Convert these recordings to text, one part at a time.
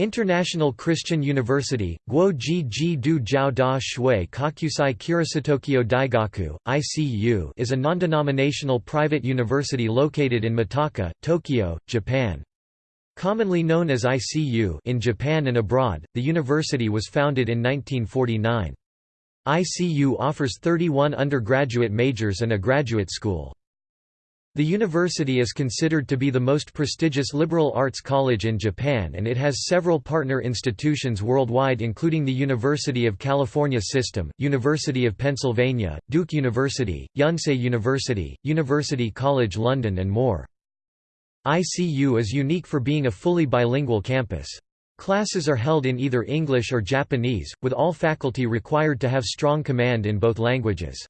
International Christian University, Guo Ji Ji Du Jiao Da Shui Kakusai Kurasatokyo Daigaku, ICU is a non-denominational private university located in Mitaka, Tokyo, Japan. Commonly known as ICU in Japan and abroad, the university was founded in 1949. ICU offers 31 undergraduate majors and a graduate school. The university is considered to be the most prestigious liberal arts college in Japan and it has several partner institutions worldwide including the University of California System, University of Pennsylvania, Duke University, Yonsei University, University College London and more. ICU is unique for being a fully bilingual campus. Classes are held in either English or Japanese, with all faculty required to have strong command in both languages.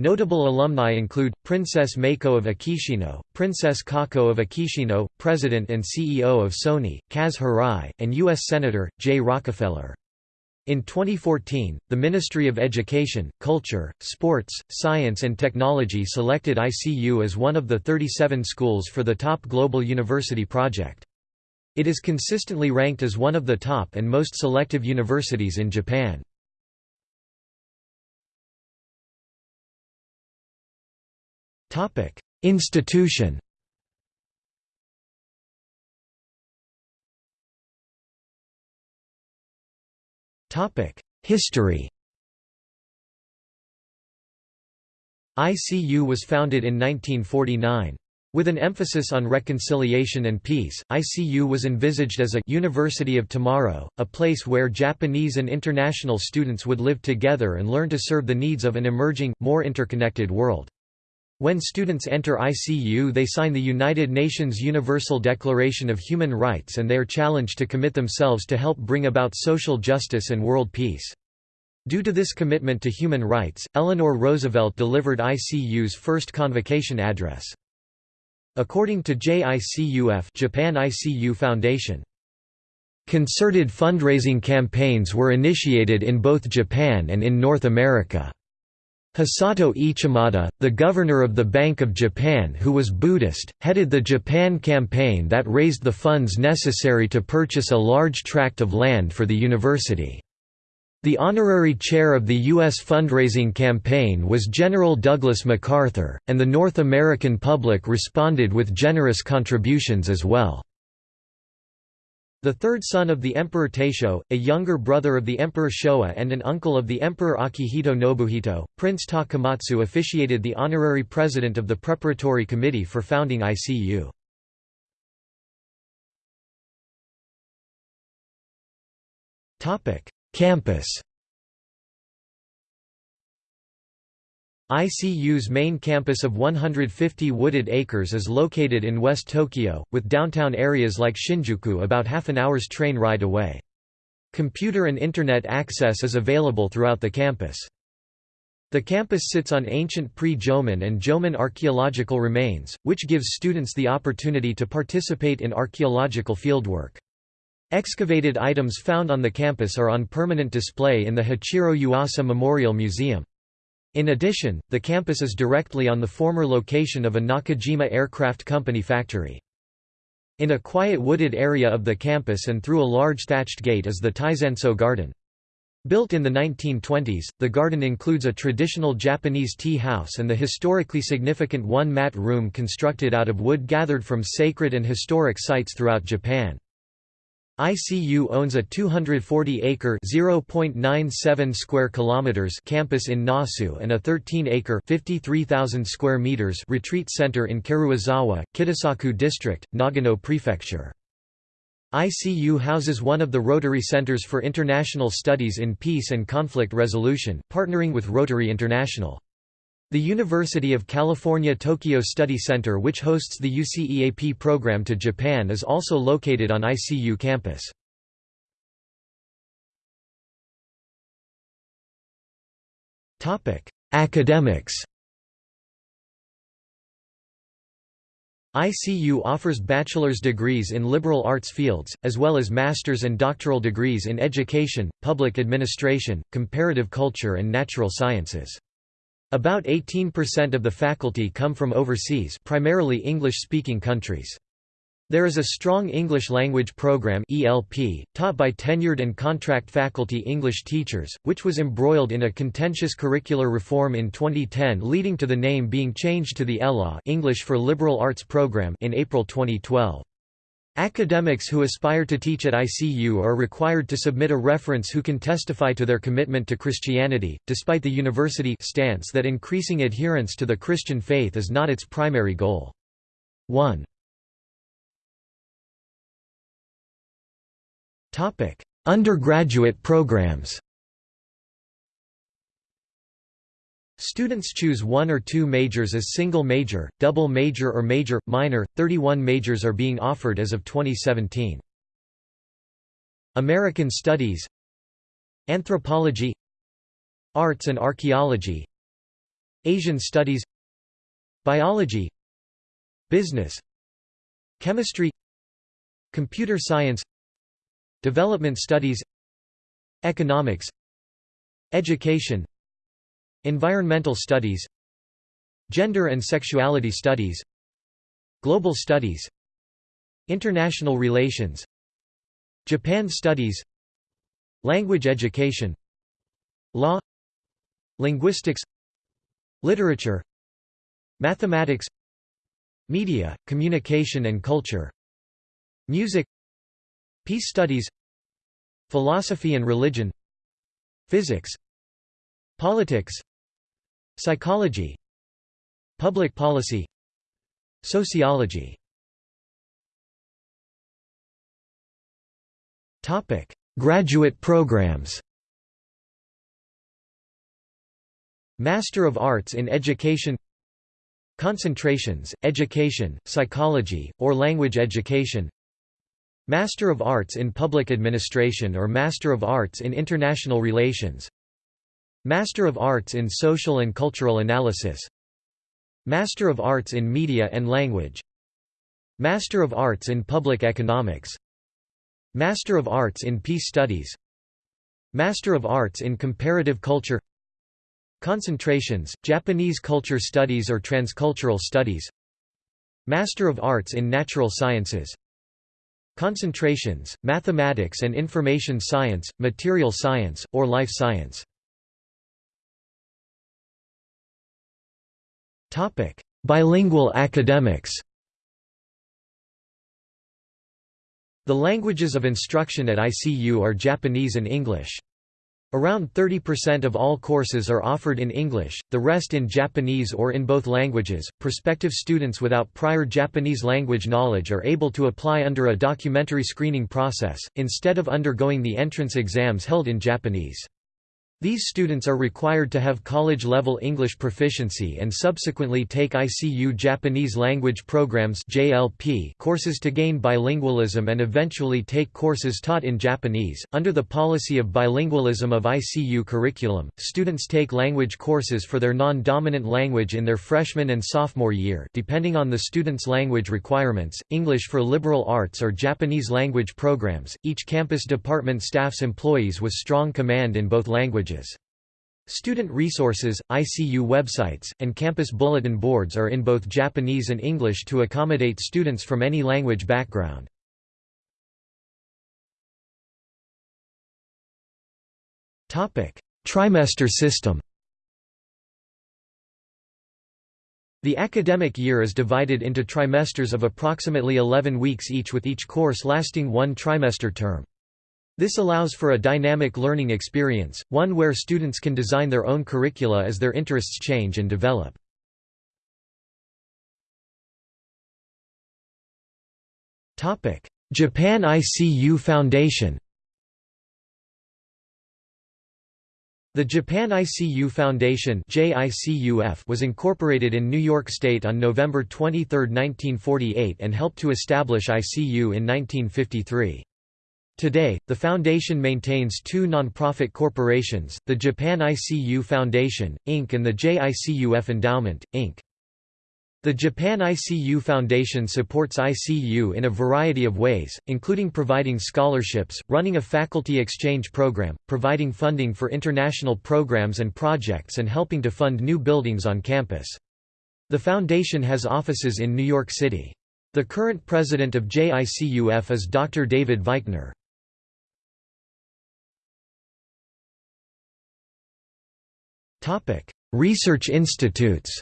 Notable alumni include, Princess Meiko of Akishino, Princess Kako of Akishino, President and CEO of Sony, Kaz and U.S. Senator, Jay Rockefeller. In 2014, the Ministry of Education, Culture, Sports, Science and Technology selected ICU as one of the 37 schools for the Top Global University Project. It is consistently ranked as one of the top and most selective universities in Japan. Institution. History. ICU was founded in 1949. With an emphasis on reconciliation and peace, ICU was envisaged as a «University of Tomorrow», a place where Japanese and international students would live together and learn to serve the needs of an emerging, more interconnected world. When students enter ICU they sign the United Nations Universal Declaration of Human Rights and they are challenged to commit themselves to help bring about social justice and world peace. Due to this commitment to human rights, Eleanor Roosevelt delivered ICU's first convocation address. According to JICUF Japan ICU Foundation, Concerted fundraising campaigns were initiated in both Japan and in North America. Hisato Ichimada, the governor of the Bank of Japan who was Buddhist, headed the Japan campaign that raised the funds necessary to purchase a large tract of land for the university. The honorary chair of the U.S. fundraising campaign was General Douglas MacArthur, and the North American public responded with generous contributions as well. The third son of the Emperor Taisho, a younger brother of the Emperor Showa and an uncle of the Emperor Akihito Nobuhito, Prince Takamatsu officiated the honorary president of the preparatory committee for founding ICU. Campus ICU's main campus of 150 wooded acres is located in West Tokyo, with downtown areas like Shinjuku about half an hour's train ride away. Computer and Internet access is available throughout the campus. The campus sits on ancient pre-Jomon and Jomon archaeological remains, which gives students the opportunity to participate in archaeological fieldwork. Excavated items found on the campus are on permanent display in the Hachiro Yuasa Memorial Museum. In addition, the campus is directly on the former location of a Nakajima Aircraft Company factory. In a quiet wooded area of the campus and through a large thatched gate is the Taizanso Garden. Built in the 1920s, the garden includes a traditional Japanese tea house and the historically significant one-mat room constructed out of wood gathered from sacred and historic sites throughout Japan. ICU owns a 240-acre (0.97 square kilometers) campus in Nasu and a 13-acre (53,000 square meters) retreat center in Karuizawa, Kitasaku District, Nagano Prefecture. ICU houses one of the Rotary Centers for International Studies in Peace and Conflict Resolution, partnering with Rotary International. The University of California Tokyo Study Center which hosts the UCEAP program to Japan is also located on ICU campus. Academics ICU offers bachelor's degrees in liberal arts fields, as well as master's and doctoral degrees in education, public administration, comparative culture and natural sciences. About 18% of the faculty come from overseas primarily English-speaking countries. There is a strong English language program ELP, taught by tenured and contract faculty English teachers, which was embroiled in a contentious curricular reform in 2010 leading to the name being changed to the ELA English for Liberal Arts program in April 2012. Academics who aspire to teach at ICU are required to submit a reference who can testify to their commitment to Christianity, despite the university stance that increasing adherence to the Christian faith is not its primary goal. 1. Undergraduate programs Students choose one or two majors as single major, double major or major, minor. 31 majors are being offered as of 2017. American Studies Anthropology Arts and Archaeology Asian Studies Biology Business Chemistry Computer Science Development Studies Economics Education Environmental Studies Gender and Sexuality Studies Global Studies International Relations Japan Studies Language Education Law Linguistics Literature Mathematics Media, Communication and Culture Music Peace Studies Philosophy and Religion Physics Politics Psychology Public Policy Sociology. Topic: Graduate programs. Master of Arts in Education. Concentrations, Education, Psychology, or Language Education. Master of Arts in Public Administration or Master of Arts in International Relations Master of Arts in Social and Cultural Analysis. Master of Arts in Media and Language. Master of Arts in Public Economics. Master of Arts in Peace Studies. Master of Arts in Comparative Culture. Concentrations, Japanese Culture Studies or Transcultural Studies. Master of Arts in Natural Sciences. Concentrations, Mathematics and Information Science, Material Science, or Life Science Bilingual academics The languages of instruction at ICU are Japanese and English. Around 30% of all courses are offered in English, the rest in Japanese or in both languages. Prospective students without prior Japanese language knowledge are able to apply under a documentary screening process, instead of undergoing the entrance exams held in Japanese. These students are required to have college-level English proficiency and subsequently take ICU Japanese Language Programs (JLP) courses to gain bilingualism and eventually take courses taught in Japanese. Under the policy of bilingualism of ICU curriculum, students take language courses for their non-dominant language in their freshman and sophomore year, depending on the student's language requirements. English for liberal arts or Japanese language programs. Each campus department staffs employees with strong command in both languages Student resources, ICU websites, and campus bulletin boards are in both Japanese and English to accommodate students from any language background. Trimester system The academic year is divided into trimesters of approximately 11 weeks each with each course lasting one trimester term. This allows for a dynamic learning experience, one where students can design their own curricula as their interests change and develop. Japan ICU Foundation The Japan ICU Foundation was incorporated in New York State on November 23, 1948 and helped to establish ICU in 1953. Today, the foundation maintains two nonprofit corporations, the Japan ICU Foundation, Inc. and the JICUF Endowment, Inc. The Japan ICU Foundation supports ICU in a variety of ways, including providing scholarships, running a faculty exchange program, providing funding for international programs and projects and helping to fund new buildings on campus. The foundation has offices in New York City. The current president of JICUF is Dr. David Vikner. Research institutes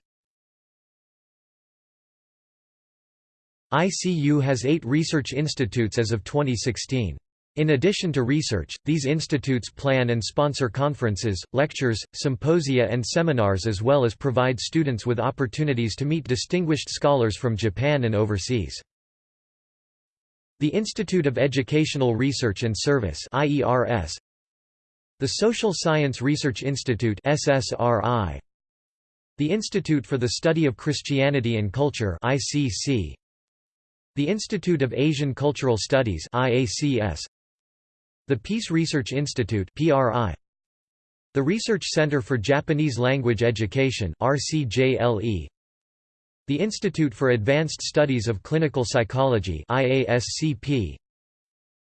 ICU has eight research institutes as of 2016. In addition to research, these institutes plan and sponsor conferences, lectures, symposia and seminars as well as provide students with opportunities to meet distinguished scholars from Japan and overseas. The Institute of Educational Research and Service The Social Science Research Institute SSRI, The Institute for the Study of Christianity and Culture ICC, the Institute of Asian Cultural Studies IACS, the Peace Research Institute PRI, the Research Center for Japanese Language Education RCJLE, the Institute for Advanced Studies of Clinical Psychology IASCP,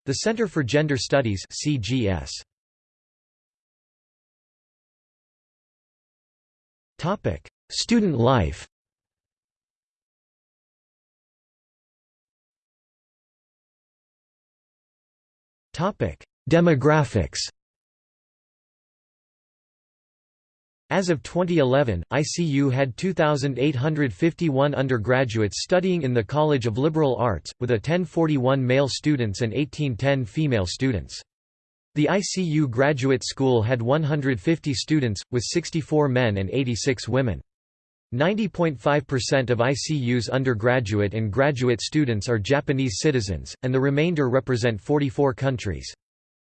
the Center for Gender Studies CGS. Topic: Student life. Topic: Demographics As of 2011, ICU had 2,851 undergraduates studying in the College of Liberal Arts, with a 1041 male students and 1810 female students. The ICU Graduate School had 150 students, with 64 men and 86 women. 90.5% of ICU's undergraduate and graduate students are Japanese citizens, and the remainder represent 44 countries.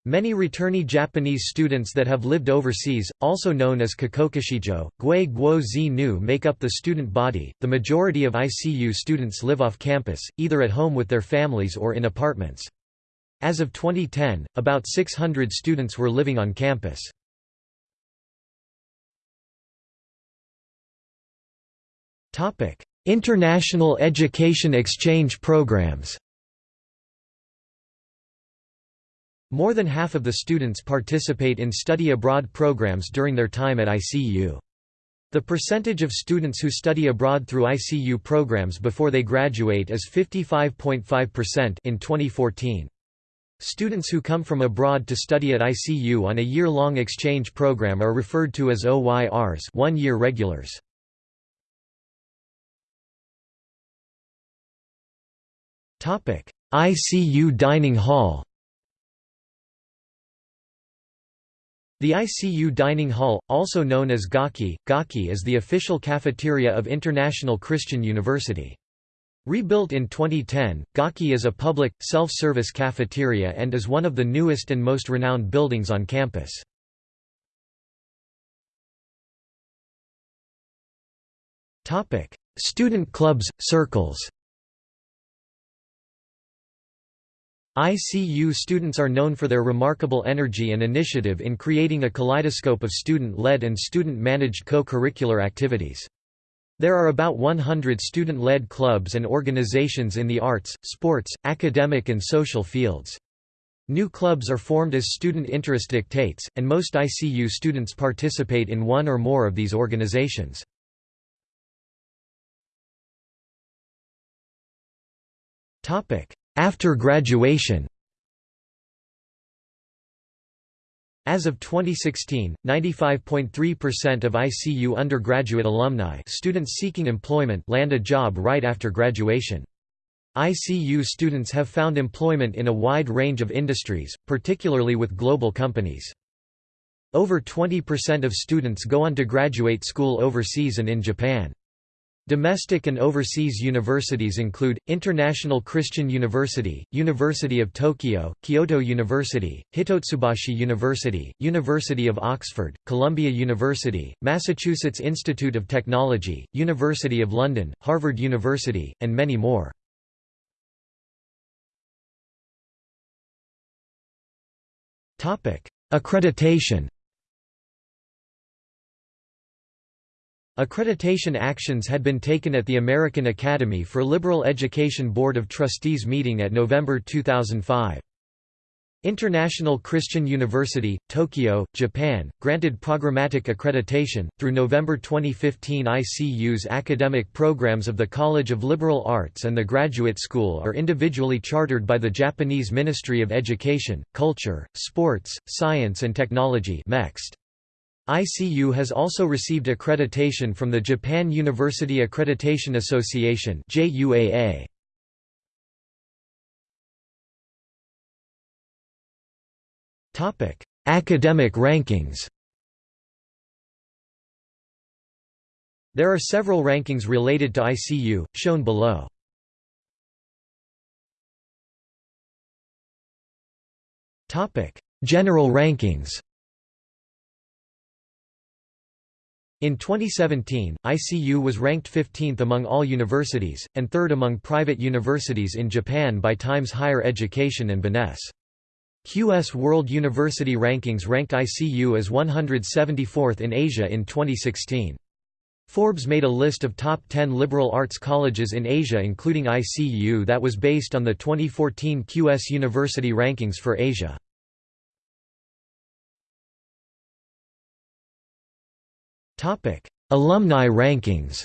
Many returnee Japanese students that have lived overseas, also known as Kikokushijo, Gui Guo Zi Nu make up the student body. The majority of ICU students live off campus, either at home with their families or in apartments. As of 2010, about 600 students were living on campus. International education exchange programs More than half of the students participate in study abroad programs during their time at ICU. The percentage of students who study abroad through ICU programs before they graduate is 55.5% in 2014. Students who come from abroad to study at ICU on a year-long exchange program are referred to as OYRs one-year regulars. ICU Dining Hall The ICU Dining Hall, also known as Gaki, Gaki is the official cafeteria of International Christian University. Rebuilt in 2010, Gaki is a public, self-service cafeteria and is one of the newest and most renowned buildings on campus. Student clubs, circles ICU students are known for their remarkable energy and initiative in creating a kaleidoscope of student-led and student-managed co-curricular activities. There are about 100 student-led clubs and organizations in the arts, sports, academic and social fields. New clubs are formed as student interest dictates, and most ICU students participate in one or more of these organizations. After graduation As of 2016, 95.3% of ICU undergraduate alumni students seeking employment land a job right after graduation. ICU students have found employment in a wide range of industries, particularly with global companies. Over 20% of students go on to graduate school overseas and in Japan. Domestic and overseas universities include, International Christian University, University of Tokyo, Kyoto University, Hitotsubashi University, University of Oxford, Columbia University, Massachusetts Institute of Technology, University of London, Harvard University, and many more. Accreditation Accreditation actions had been taken at the American Academy for Liberal Education Board of Trustees meeting at November 2005. International Christian University, Tokyo, Japan, granted programmatic accreditation. Through November 2015, ICU's academic programs of the College of Liberal Arts and the Graduate School are individually chartered by the Japanese Ministry of Education, Culture, Sports, Science and Technology. MEXT. ICU has also received accreditation from the Japan University Accreditation Association JUAA. Topic: Academic rankings There are several rankings related to ICU, shown below. General rankings In 2017, ICU was ranked 15th among all universities, and 3rd among private universities in Japan by Times Higher Education and Benesse. QS World University Rankings ranked ICU as 174th in Asia in 2016. Forbes made a list of top 10 liberal arts colleges in Asia including ICU that was based on the 2014 QS University Rankings for Asia. Alumni rankings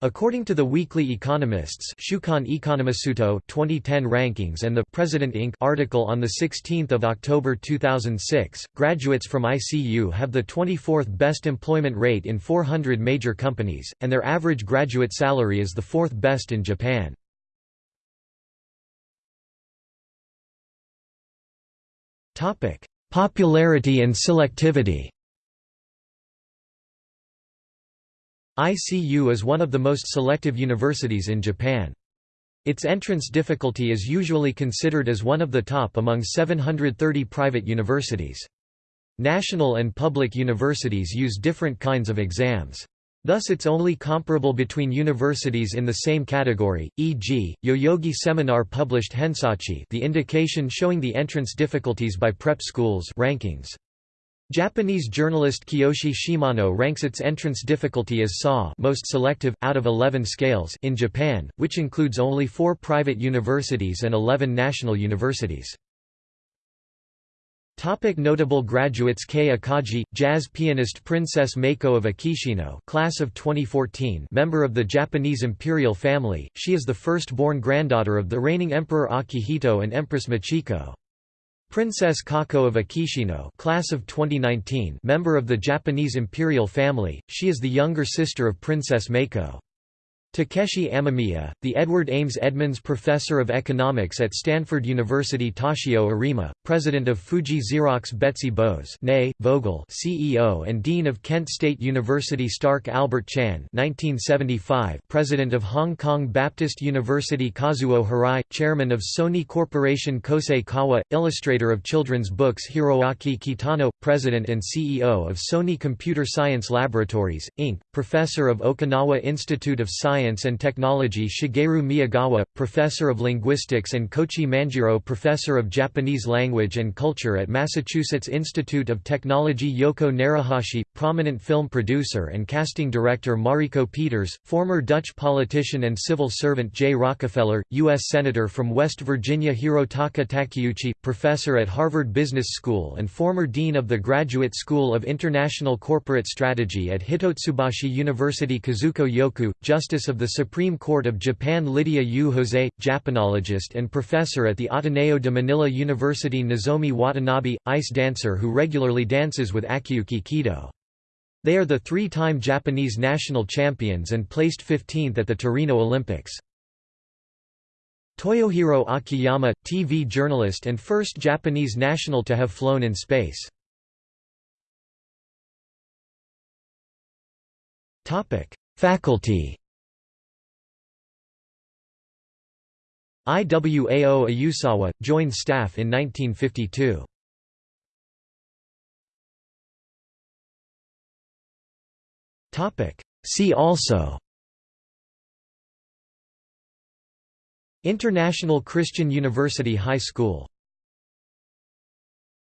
According to the Weekly Economists Shukan Economisuto 2010 rankings and the President Inc. article on 16 October 2006, graduates from ICU have the 24th best employment rate in 400 major companies, and their average graduate salary is the fourth best in Japan. Popularity and selectivity ICU is one of the most selective universities in Japan. Its entrance difficulty is usually considered as one of the top among 730 private universities. National and public universities use different kinds of exams. Thus it's only comparable between universities in the same category, e.g., Yoyogi Seminar published Hensachi the indication showing the entrance difficulties by prep schools rankings. Japanese journalist Kiyoshi Shimano ranks its entrance difficulty as SA most selective, out of 11 scales in Japan, which includes only four private universities and 11 national universities. Topic notable graduates Kei Akagi, jazz pianist Princess Meiko of Akishino class of 2014 member of the Japanese imperial family, she is the first-born granddaughter of the reigning Emperor Akihito and Empress Michiko. Princess Kako of Akishino class of 2019 member of the Japanese imperial family, she is the younger sister of Princess Meiko. Takeshi Amemiya, the Edward Ames Edmonds Professor of Economics at Stanford University Toshio Arima, President of Fuji Xerox Betsy Boze Vogel CEO and Dean of Kent State University Stark Albert Chan 1975, President of Hong Kong Baptist University Kazuo Hirai, Chairman of Sony Corporation Kosei Kawa, illustrator of children's books Hiroaki Kitano, President and CEO of Sony Computer Science Laboratories, Inc., Professor of Okinawa Institute of Science Science and Technology Shigeru Miyagawa, Professor of Linguistics and Kochi Manjiro Professor of Japanese Language and Culture at Massachusetts Institute of Technology Yoko Narahashi, prominent film producer and casting director Mariko Peters, former Dutch politician and civil servant Jay Rockefeller, U.S. Senator from West Virginia Hirotaka Takeuchi, professor at Harvard Business School and former dean of the Graduate School of International Corporate Strategy at Hitotsubashi University Kazuko Yokoo, Justice of of the Supreme Court of Japan Lydia Yu Jose, Japanologist and professor at the Ateneo de Manila University Nozomi Watanabe, ice dancer who regularly dances with Akiyuki Kido. They are the three-time Japanese national champions and placed 15th at the Torino Olympics. Toyohiro Akiyama, TV journalist and first Japanese national to have flown in space. Faculty Iwao Ayusawa, joined staff in 1952. See also. International Christian University High School